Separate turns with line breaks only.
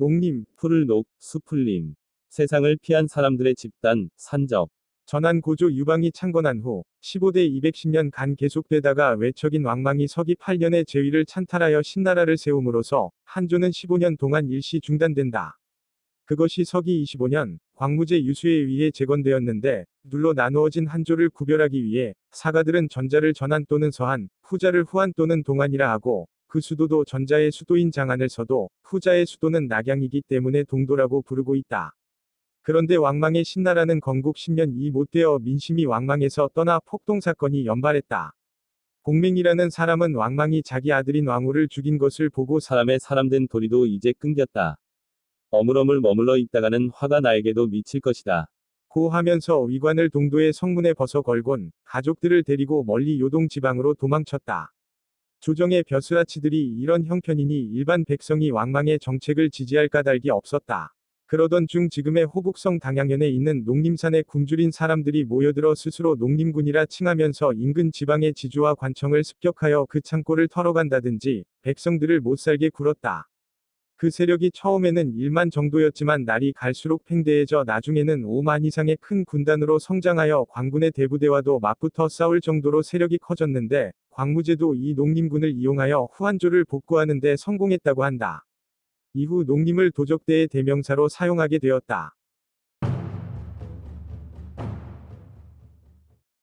농림,
풀을 녹, 수풀림. 세상을 피한 사람들의 집단, 산적.
전한 고조 유방이 창건한 후 15대 210년 간 계속되다가 외척인 왕망이 서기 8년에 제위를 찬탈하여 신나라를 세움으로써 한조는 15년 동안 일시 중단된다. 그것이 서기 25년 광무제 유수에 의해 재건되었는데 둘로 나누어진 한조를 구별하기 위해 사가들은 전자를 전한 또는 서한, 후자를 후한 또는 동안이라 하고 그 수도도 전자의 수도인 장안을 서도 후자의 수도는 낙양이기 때문에 동도라고 부르고 있다. 그런데 왕망의 신나라는 건국 10년 이 못되어 민심이 왕망에서 떠나 폭동 사건이 연발했다. 공맹이라는 사람은 왕망이 자기 아들인 왕후를 죽인 것을 보고
사람의 사람된 도리도 이제 끊겼다. 어물어물 머물러 있다가는 화가 나에게도 미칠 것이다.
고 하면서 위관을 동도의 성문에 벗어 걸곤 가족들을 데리고 멀리 요동 지방으로 도망쳤다. 조정의 벼슬아치들이 이런 형편이니 일반 백성이 왕망의 정책을 지지할 까닭이 없었다. 그러던 중 지금의 호북성 당양현에 있는 농림산의 굶주린 사람들이 모여들어 스스로 농림군이라 칭하면서 인근 지방의 지주와 관청을 습격하여 그 창고를 털어간다든지 백성들을 못살게 굴었다. 그 세력이 처음에는 1만 정도였지만 날이 갈수록 팽대해져 나중에는 5만 이상의 큰 군단으로 성장하여 광군의 대부대와도 맞붙어 싸울 정도로 세력이 커졌는데 광무제도 이 농림군을 이용하여 후한조를 복구하는 데 성공했다고 한다. 이후 농림을 도적대의 대명사로 사용하게 되었다.